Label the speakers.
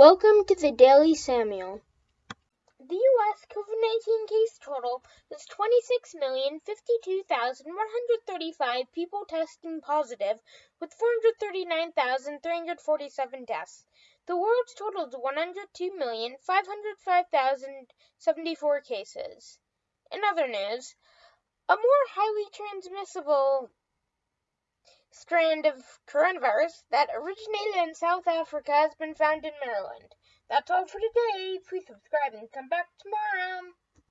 Speaker 1: Welcome to the Daily Samuel. The U.S. COVID 19 case total is 26,052,135 people testing positive, with 439,347 deaths. The world's total is 102,505,074 cases. In other news, a more highly transmissible strand of coronavirus that originated in South Africa has been found in Maryland. That's all for today. Please subscribe and come back tomorrow.